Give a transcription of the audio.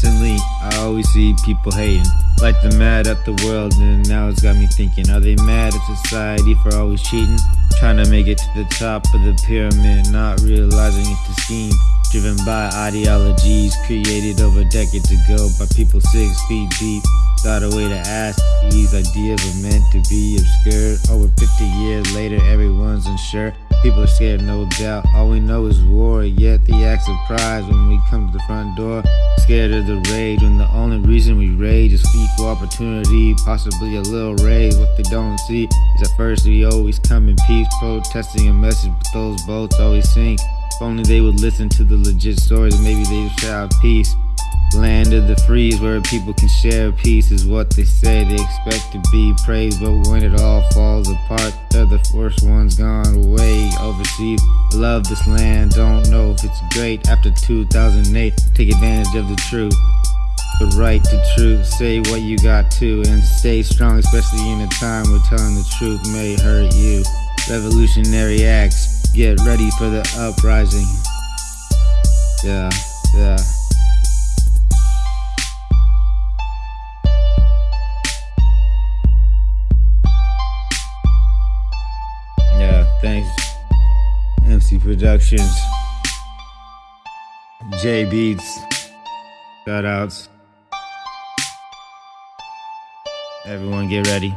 Constantly, I always see people hating. Like they're mad at the world, and now it's got me thinking Are they mad at society for always cheating? Trying to make it to the top of the pyramid, not realizing it's a scheme. Driven by ideologies created over decades ago by people six feet deep. Thought a way to ask these ideas were meant to be obscured. Over 50 years later, everyone's unsure. People are scared, no doubt. All we know is war, yet they act surprised when we come to the front door. Scared of the rage, when the only reason we rage is equal opportunity, possibly a little raise. What they don't see is at first we always come in peace, protesting a message, but those boats always sink. If only they would listen to the legit stories, maybe they'd shout peace. Land of the free where people can share peace, is what they say. They expect to be praised, but when it all falls apart, they're the first ones gone away overseas. Love this land, don't know if it's great. After 2008, take advantage of the truth. The right to truth, say what you got to, and stay strong, especially in a time where telling the truth may hurt you. Revolutionary acts, get ready for the uprising. Yeah. Yeah, Productions. J Beats. Shout outs. Everyone get ready.